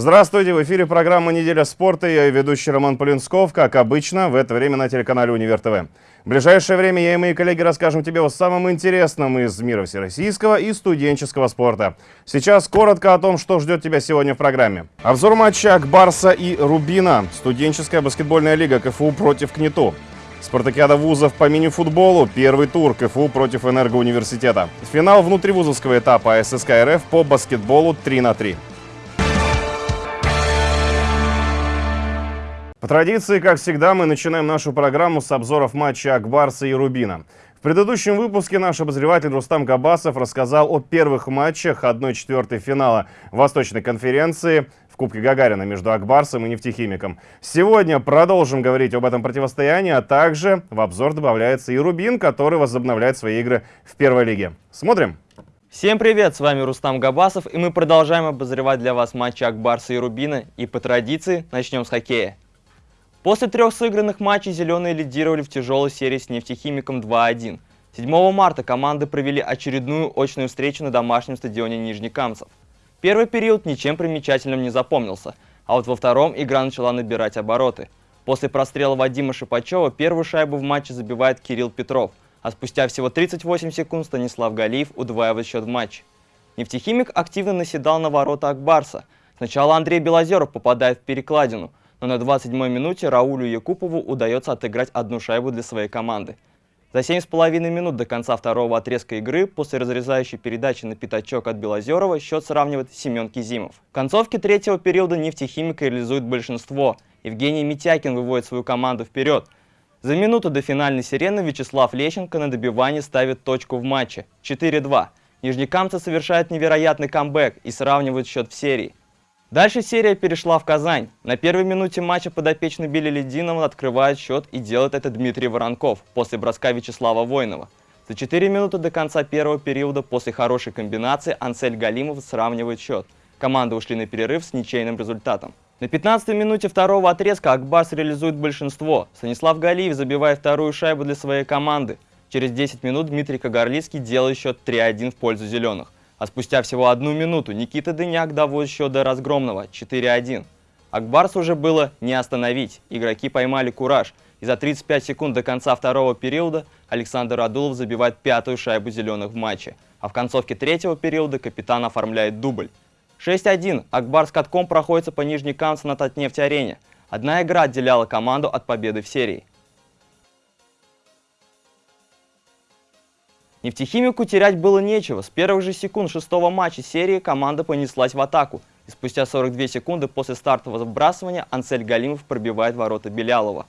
Здравствуйте, в эфире программа «Неделя спорта». Я и ведущий Роман Полинсков, как обычно, в это время на телеканале «Универ ТВ». В ближайшее время я и мои коллеги расскажем тебе о самом интересном из мира всероссийского и студенческого спорта. Сейчас коротко о том, что ждет тебя сегодня в программе. Обзор матча Акбарса и Рубина. Студенческая баскетбольная лига КФУ против КНИТУ. Спартакиада вузов по мини-футболу. Первый тур КФУ против Энергоуниверситета. Финал внутривузовского этапа ССК РФ по баскетболу 3 на 3. Традиции, как всегда, мы начинаем нашу программу с обзоров матча Акбарса и Рубина. В предыдущем выпуске наш обозреватель Рустам Габасов рассказал о первых матчах 1-4 финала Восточной конференции в Кубке Гагарина между Акбарсом и нефтехимиком. Сегодня продолжим говорить об этом противостоянии, а также в обзор добавляется и Рубин, который возобновляет свои игры в первой лиге. Смотрим! Всем привет, с вами Рустам Габасов, и мы продолжаем обозревать для вас матчи Акбарса и Рубина. И по традиции начнем с хоккея. После трех сыгранных матчей «Зеленые» лидировали в тяжелой серии с «Нефтехимиком» 2-1. 7 марта команды провели очередную очную встречу на домашнем стадионе Нижнекамцев. Первый период ничем примечательным не запомнился, а вот во втором игра начала набирать обороты. После прострела Вадима Шипачева первую шайбу в матче забивает Кирилл Петров, а спустя всего 38 секунд Станислав Галиев удваивает счет в матче. Нефтехимик активно наседал на ворота Акбарса. Сначала Андрей Белозеров попадает в перекладину, но на 27-й минуте Раулю Якупову удается отыграть одну шайбу для своей команды. За 7,5 минут до конца второго отрезка игры после разрезающей передачи на пятачок от Белозерова счет сравнивает Семен Кизимов. В концовке третьего периода нефтехимика реализует большинство. Евгений Митякин выводит свою команду вперед. За минуту до финальной сирены Вячеслав Лещенко на добивании ставит точку в матче 4-2. Нижнекамцы совершают невероятный камбэк и сравнивают счет в серии. Дальше серия перешла в Казань. На первой минуте матча подопечный Билли Лединова открывает счет и делает это Дмитрий Воронков после броска Вячеслава Воинова. За 4 минуты до конца первого периода после хорошей комбинации Ансель Галимов сравнивает счет. Команды ушли на перерыв с ничейным результатом. На 15-й минуте второго отрезка Акбарс реализует большинство. Станислав Галиев забивает вторую шайбу для своей команды. Через 10 минут Дмитрий Кагарлицкий делает счет 3-1 в пользу зеленых. А спустя всего одну минуту Никита Дыняк доводит счет до разгромного 4-1. Акбарс уже было не остановить, игроки поймали кураж, и за 35 секунд до конца второго периода Александр Адулов забивает пятую шайбу зеленых в матче, а в концовке третьего периода капитан оформляет дубль. 6-1. Акбар с катком проходится по нижней Камце на Татнефть-арене. Одна игра отделяла команду от победы в серии. Нефтехимику терять было нечего. С первых же секунд шестого матча серии команда понеслась в атаку. И спустя 42 секунды после стартового вбрасывания Ансель Галимов пробивает ворота Белялова.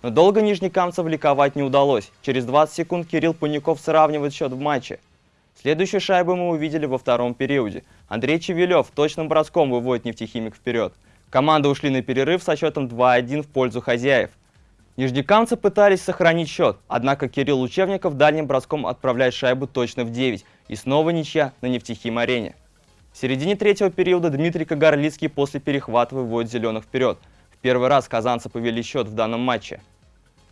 Но долго нижнекамцев ликовать не удалось. Через 20 секунд Кирилл Пуняков сравнивает счет в матче. Следующую шайбу мы увидели во втором периоде. Андрей Чевелев точным броском выводит нефтехимик вперед. Команды ушли на перерыв со счетом 2-1 в пользу хозяев. Нижнекамцы пытались сохранить счет, однако Кирилл Учебников дальним броском отправляет шайбу точно в 9, и снова ничья на нефтехим-арене. В середине третьего периода Дмитрий Кагарлицкий после перехвата выводит зеленых вперед. В первый раз казанцы повели счет в данном матче.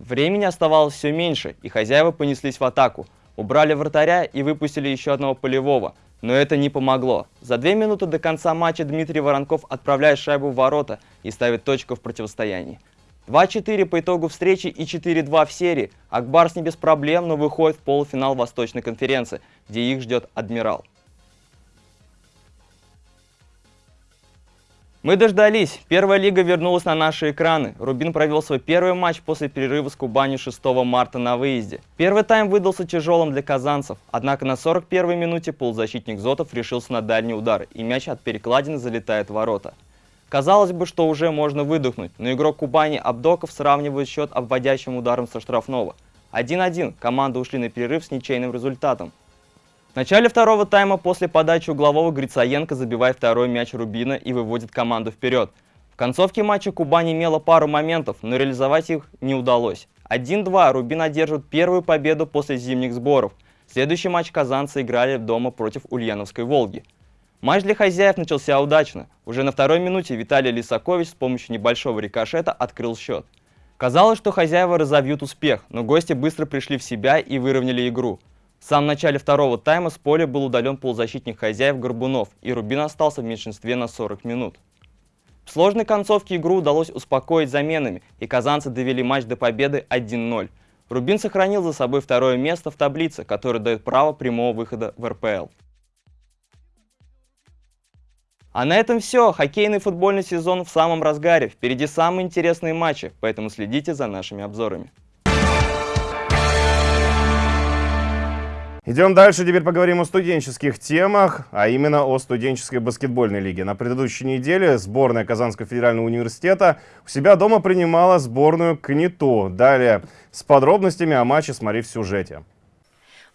Времени оставалось все меньше, и хозяева понеслись в атаку. Убрали вратаря и выпустили еще одного полевого, но это не помогло. За две минуты до конца матча Дмитрий Воронков отправляет шайбу в ворота и ставит точку в противостоянии. 2-4 по итогу встречи и 4-2 в серии. Акбарс не без проблем, но выходит в полуфинал Восточной конференции, где их ждет Адмирал. Мы дождались. Первая лига вернулась на наши экраны. Рубин провел свой первый матч после перерыва с Кубани 6 марта на выезде. Первый тайм выдался тяжелым для казанцев. Однако на 41-й минуте полузащитник Зотов решился на дальний удар, и мяч от перекладины залетает в ворота. Казалось бы, что уже можно выдохнуть, но игрок Кубани Абдоков сравнивает счет обводящим ударом со штрафного. 1-1, команды ушли на перерыв с ничейным результатом. В начале второго тайма после подачи углового Грицаенко забивает второй мяч Рубина и выводит команду вперед. В концовке матча Кубань имела пару моментов, но реализовать их не удалось. 1-2 Рубин одерживает первую победу после зимних сборов. Следующий матч казанцы играли дома против Ульяновской «Волги». Матч для хозяев начался удачно. Уже на второй минуте Виталий Лисакович с помощью небольшого рикошета открыл счет. Казалось, что хозяева разовьют успех, но гости быстро пришли в себя и выровняли игру. В самом начале второго тайма с поля был удален полузащитник хозяев Горбунов, и Рубин остался в меньшинстве на 40 минут. В сложной концовке игру удалось успокоить заменами, и казанцы довели матч до победы 1-0. Рубин сохранил за собой второе место в таблице, которое дает право прямого выхода в РПЛ. А на этом все. Хоккейный футбольный сезон в самом разгаре. Впереди самые интересные матчи, поэтому следите за нашими обзорами. Идем дальше, теперь поговорим о студенческих темах, а именно о студенческой баскетбольной лиге. На предыдущей неделе сборная Казанского федерального университета у себя дома принимала сборную КНИТО. Далее с подробностями о матче смотри в сюжете.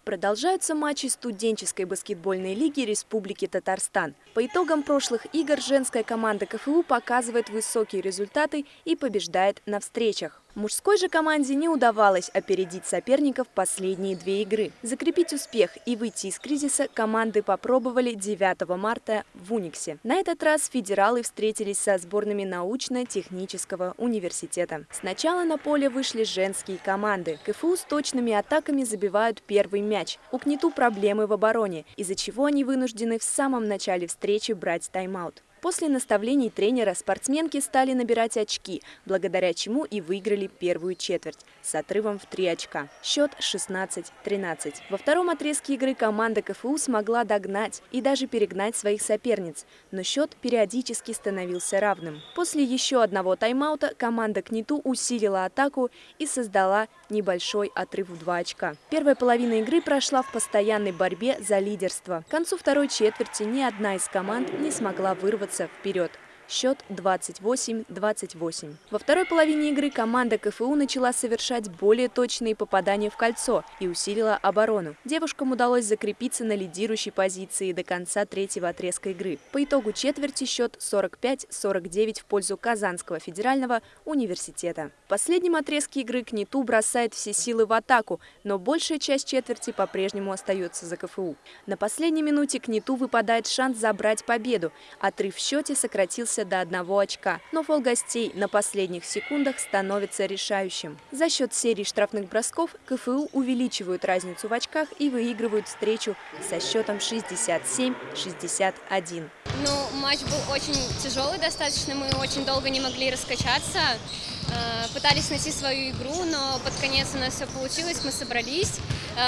Продолжаются матчи студенческой баскетбольной лиги Республики Татарстан. По итогам прошлых игр женская команда КФУ показывает высокие результаты и побеждает на встречах. Мужской же команде не удавалось опередить соперников последние две игры. Закрепить успех и выйти из кризиса команды попробовали 9 марта в Униксе. На этот раз федералы встретились со сборными научно-технического университета. Сначала на поле вышли женские команды. КФУ с точными атаками забивают первый мяч. У КНИТУ проблемы в обороне, из-за чего они вынуждены в самом начале встречи брать тайм-аут. После наставлений тренера спортсменки стали набирать очки, благодаря чему и выиграли первую четверть с отрывом в 3 очка. Счет 16-13. Во втором отрезке игры команда КФУ смогла догнать и даже перегнать своих соперниц, но счет периодически становился равным. После еще одного тайм-аута команда КНИТУ усилила атаку и создала небольшой отрыв в 2 очка. Первая половина игры прошла в постоянной борьбе за лидерство. К концу второй четверти ни одна из команд не смогла вырваться вырваться вперед. Счет 28-28. Во второй половине игры команда КФУ начала совершать более точные попадания в кольцо и усилила оборону. Девушкам удалось закрепиться на лидирующей позиции до конца третьего отрезка игры. По итогу четверти счет 45-49 в пользу Казанского федерального университета. В последнем отрезке игры КНИТУ бросает все силы в атаку, но большая часть четверти по-прежнему остается за КФУ. На последней минуте КНИТУ выпадает шанс забрать победу. Отрыв в счете сократился снизился до одного очка, но фол гостей на последних секундах становится решающим. За счет серии штрафных бросков КФУ увеличивают разницу в очках и выигрывают встречу со счетом 67-61. Ну, матч был очень тяжелый достаточно, мы очень долго не могли раскачаться, э, пытались найти свою игру, но под конец у нас все получилось, мы собрались,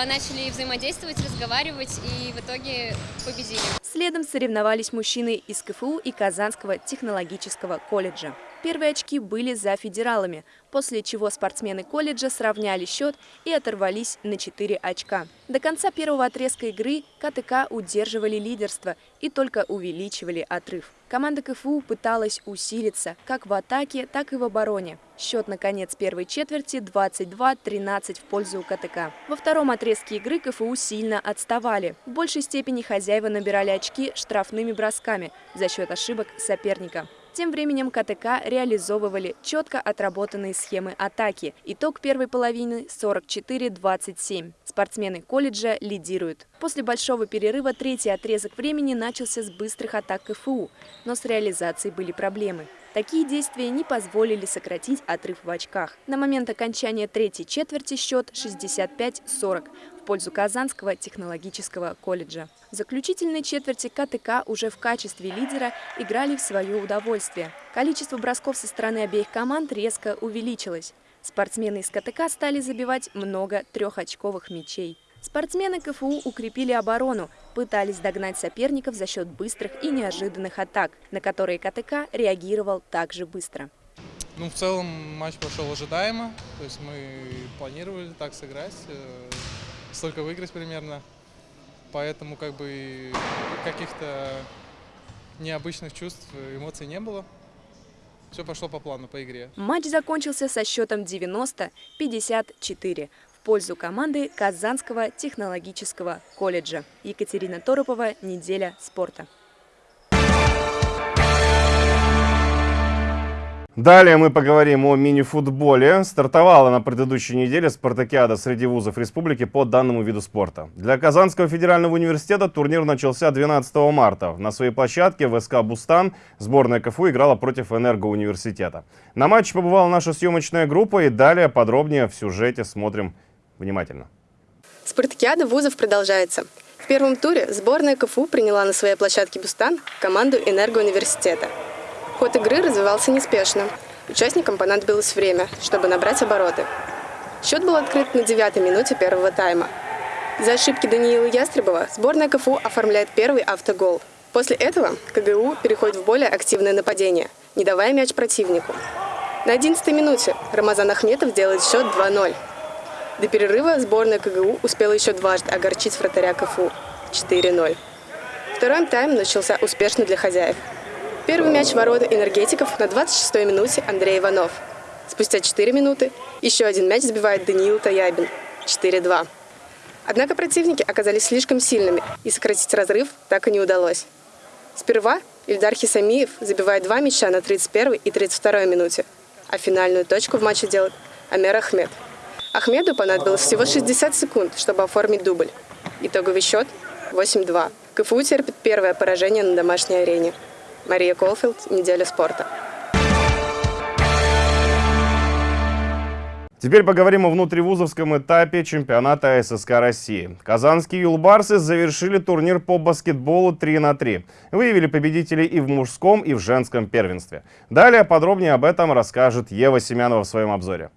начали взаимодействовать, разговаривать и в итоге победили. Следом соревновались мужчины из КФУ и Казанского технологического колледжа. Первые очки были за федералами, после чего спортсмены колледжа сравняли счет и оторвались на 4 очка. До конца первого отрезка игры КТК удерживали лидерство и только увеличивали отрыв. Команда КФУ пыталась усилиться как в атаке, так и в обороне. Счет на конец первой четверти 22-13 в пользу КТК. Во втором отрезке игры КФУ сильно отставали. В большей степени хозяева набирали очки штрафными бросками за счет ошибок соперника. Тем временем КТК реализовывали четко отработанные схемы атаки. Итог первой половины 44-27. Спортсмены колледжа лидируют. После большого перерыва третий отрезок времени начался с быстрых атак КФУ, но с реализацией были проблемы. Такие действия не позволили сократить отрыв в очках. На момент окончания третьей четверти счет 65-40 в пользу Казанского технологического колледжа. В заключительной четверти КТК уже в качестве лидера играли в свое удовольствие. Количество бросков со стороны обеих команд резко увеличилось. Спортсмены из КТК стали забивать много трехочковых мячей. Спортсмены КФУ укрепили оборону, пытались догнать соперников за счет быстрых и неожиданных атак, на которые КТК реагировал также быстро. Ну, в целом матч прошел ожидаемо, то есть мы планировали так сыграть, э, столько выиграть примерно, поэтому как бы каких-то необычных чувств, эмоций не было. Все пошло по плану, по игре. Матч закончился со счетом 90-54 пользу команды Казанского технологического колледжа. Екатерина Торопова, «Неделя спорта». Далее мы поговорим о мини-футболе. Стартовала на предыдущей неделе спартакиада среди вузов республики по данному виду спорта. Для Казанского федерального университета турнир начался 12 марта. На своей площадке в СК «Бустан» сборная КФУ играла против Энергоуниверситета. На матче побывала наша съемочная группа и далее подробнее в сюжете смотрим внимательно. Спартакиада вузов продолжается. В первом туре сборная КФУ приняла на своей площадке «Бустан» команду Энергоуниверситета. Ход игры развивался неспешно. Участникам понадобилось время, чтобы набрать обороты. Счет был открыт на девятой минуте первого тайма. За ошибки Даниила Ястребова сборная КФУ оформляет первый автогол. После этого КГУ переходит в более активное нападение, не давая мяч противнику. На 11 минуте Рамазан Ахметов делает счет 2-0. До перерыва сборная КГУ успела еще дважды огорчить вратаря КФУ 4-0. Второй тайм начался успешно для хозяев. Первый мяч ворота энергетиков на 26-й минуте Андрей Иванов. Спустя 4 минуты еще один мяч забивает Даниил Таябин 4-2. Однако противники оказались слишком сильными, и сократить разрыв так и не удалось. Сперва Ильдар Хисамиев забивает два мяча на 31 и 32 минуте, а финальную точку в матче делает Амер Ахмед. Ахмеду понадобилось всего 60 секунд, чтобы оформить дубль. Итоговый счет 8-2. КФУ терпит первое поражение на домашней арене. Мария Колфилд, «Неделя спорта». Теперь поговорим о внутривузовском этапе чемпионата ССК России. Казанские юлбарсы завершили турнир по баскетболу 3 на 3. Выявили победителей и в мужском, и в женском первенстве. Далее подробнее об этом расскажет Ева Семянова в своем обзоре.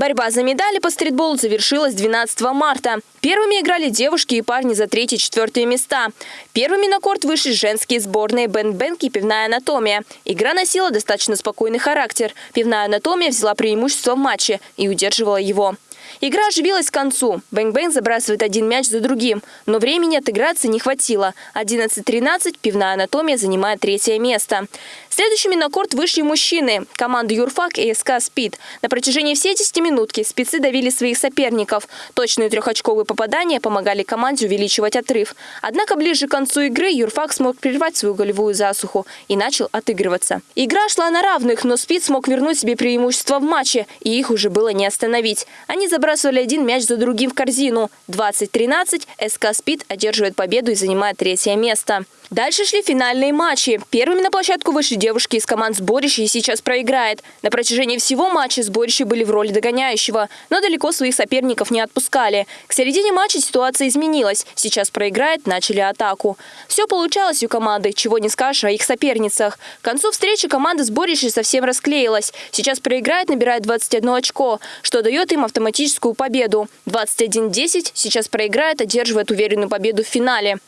Борьба за медали по стритболу завершилась 12 марта. Первыми играли девушки и парни за третье и четвертые места. Первыми на корт вышли женские сборные Бен-Бенк и Пивная анатомия. Игра носила достаточно спокойный характер. Пивная анатомия взяла преимущество в матче и удерживала его. Игра оживилась к концу. Bang Bang забрасывает один мяч за другим. Но времени отыграться не хватило. 11-13 пивная анатомия занимает третье место. Следующими на корт вышли мужчины. Команды Юрфак и СК «Спид». На протяжении всей 10 минутки спецы давили своих соперников. Точные трехочковые попадания помогали команде увеличивать отрыв. Однако ближе к концу игры Юрфак смог прервать свою голевую засуху и начал отыгрываться. Игра шла на равных, но «Спид» смог вернуть себе преимущество в матче, и их уже было не остановить. Они забрасывали один мяч за другим в корзину. 20-13 СК «Спид» одерживает победу и занимает третье место. Дальше шли финальные матчи. Первыми на площадку вышли девушки из команд сборища и сейчас проиграет. На протяжении всего матча сборища были в роли догоняющего, но далеко своих соперников не отпускали. К середине матча ситуация изменилась. Сейчас проиграет, начали атаку. Все получалось у команды, чего не скажешь о их соперницах. К концу встречи команда сборища совсем расклеилась. Сейчас проиграет, набирает 21 очко, что дает им автоматическую победу. 21-10 сейчас проиграет, одерживает уверенную победу в финале.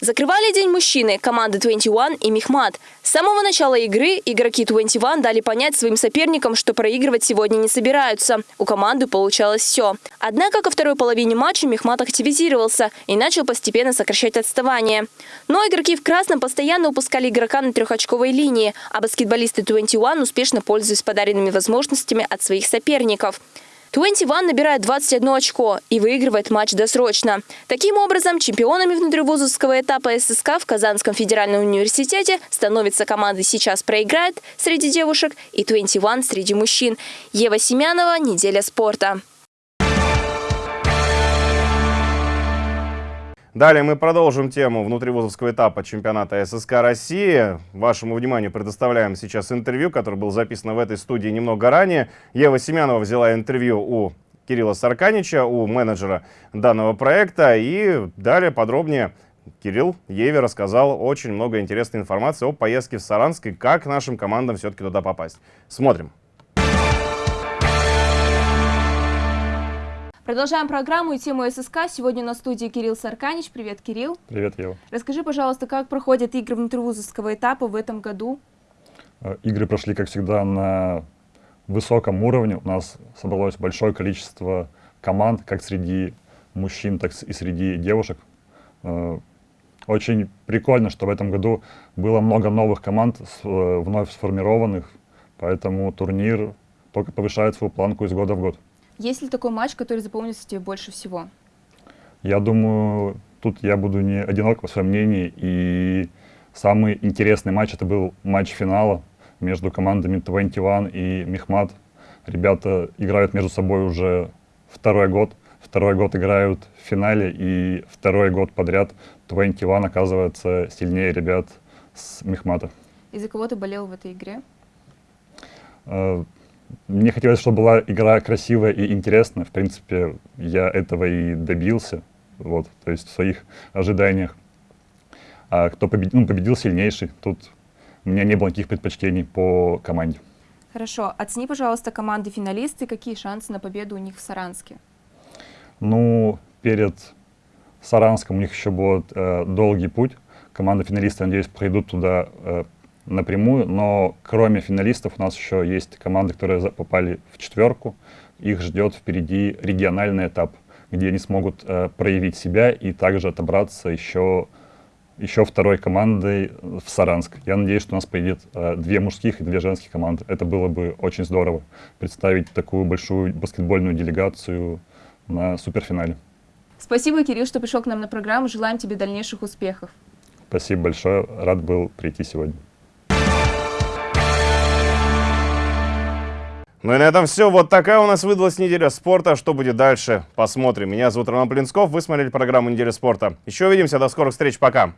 Закрывали день мужчины команды 21 и Мехмат. С самого начала игры игроки 21 дали понять своим соперникам, что проигрывать сегодня не собираются. У команды получалось все. Однако ко второй половине матча Мехмат активизировался и начал постепенно сокращать отставание. Но игроки в красном постоянно упускали игрока на трехочковой линии, а баскетболисты 21 успешно пользуясь подаренными возможностями от своих соперников. 21 набирает 21 очко и выигрывает матч досрочно. Таким образом, чемпионами внутривузовского этапа ССК в Казанском федеральном университете становится команда «Сейчас проиграет» среди девушек и 21 среди мужчин. Ева Семянова, «Неделя спорта». Далее мы продолжим тему внутривузовского этапа чемпионата ССК России. Вашему вниманию предоставляем сейчас интервью, которое было записано в этой студии немного ранее. Ева Семенова взяла интервью у Кирилла Сарканича, у менеджера данного проекта. И далее подробнее Кирилл Еве рассказал очень много интересной информации о поездке в Саранск и как нашим командам все-таки туда попасть. Смотрим. Продолжаем программу и тему ССК. Сегодня на студии Кирилл Сарканич. Привет, Кирилл. Привет, Ева. Расскажи, пожалуйста, как проходят игры внутривузовского этапа в этом году? Э, игры прошли, как всегда, на высоком уровне. У нас собралось большое количество команд, как среди мужчин, так и среди девушек. Э, очень прикольно, что в этом году было много новых команд, э, вновь сформированных, поэтому турнир только повышает свою планку из года в год. Есть ли такой матч, который запомнится тебе больше всего? Я думаю, тут я буду не одинок в своем мнении. И самый интересный матч это был матч финала между командами 21 и Мехмат. Ребята играют между собой уже второй год. Второй год играют в финале, и второй год подряд 21 оказывается сильнее ребят с Мехмата. И за кого ты болел в этой игре? Мне хотелось, чтобы была игра красивая и интересная. В принципе, я этого и добился, вот, то есть в своих ожиданиях. А кто победил, ну, победил сильнейший. Тут у меня не было никаких предпочтений по команде. Хорошо. Оцени, пожалуйста, команды-финалисты. Какие шансы на победу у них в Саранске? Ну, перед Саранском у них еще будет э, долгий путь. Команда финалисты, надеюсь, пройдут туда э, напрямую. Но кроме финалистов у нас еще есть команды, которые попали в четверку. Их ждет впереди региональный этап, где они смогут э, проявить себя и также отобраться еще, еще второй командой в Саранск. Я надеюсь, что у нас поедет э, две мужских и две женских команды. Это было бы очень здорово представить такую большую баскетбольную делегацию на суперфинале. Спасибо, Кирилл, что пришел к нам на программу. Желаем тебе дальнейших успехов. Спасибо большое. Рад был прийти сегодня. Ну и на этом все. Вот такая у нас выдалась неделя спорта. Что будет дальше? Посмотрим. Меня зовут Роман Плинсков. Вы смотрели программу «Неделя спорта». Еще увидимся. До скорых встреч. Пока.